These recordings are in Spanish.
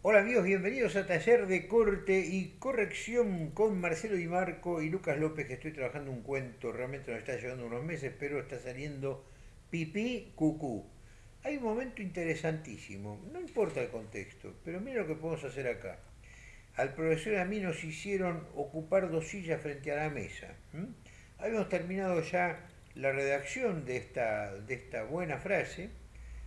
Hola amigos, bienvenidos a Taller de Corte y Corrección con Marcelo Di Marco y Lucas López, que estoy trabajando un cuento, realmente nos está llevando unos meses, pero está saliendo pipí cucú. Hay un momento interesantísimo, no importa el contexto, pero mira lo que podemos hacer acá. Al profesor y a mí nos hicieron ocupar dos sillas frente a la mesa. Habíamos terminado ya la redacción de esta, de esta buena frase.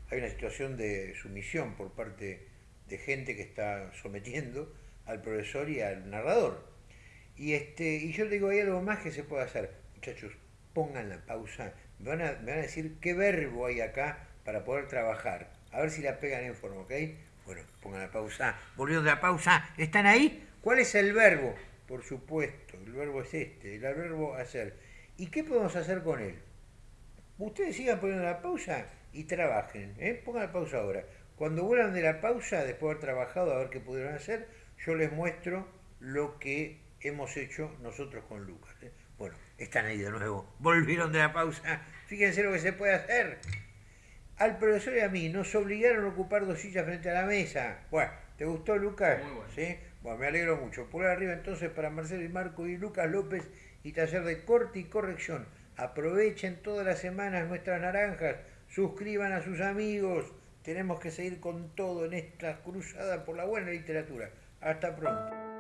Hay una situación de sumisión por parte de gente que está sometiendo al profesor y al narrador. Y, este, y yo digo, hay algo más que se puede hacer. Muchachos, pongan la pausa. Me van, a, me van a decir qué verbo hay acá para poder trabajar. A ver si la pegan en forma, ¿ok? Bueno, pongan la pausa. Volviendo de la pausa. ¿Están ahí? ¿Cuál es el verbo? Por supuesto, el verbo es este, el verbo hacer. ¿Y qué podemos hacer con él? Ustedes sigan poniendo la pausa y trabajen. ¿eh? Pongan la pausa ahora. Cuando vuelvan de la pausa, después de haber trabajado, a ver qué pudieron hacer, yo les muestro lo que hemos hecho nosotros con Lucas. ¿eh? Bueno, están ahí de nuevo. Volvieron de la pausa. Fíjense lo que se puede hacer. Al profesor y a mí nos obligaron a ocupar dos sillas frente a la mesa. Bueno, ¿te gustó Lucas? Muy bueno. ¿Sí? Bueno, me alegro mucho. Por arriba entonces para Marcelo y Marco y Lucas López y taller de corte y corrección. Aprovechen todas las semanas nuestras naranjas. Suscriban a sus amigos tenemos que seguir con todo en esta cruzada por la buena literatura. Hasta pronto.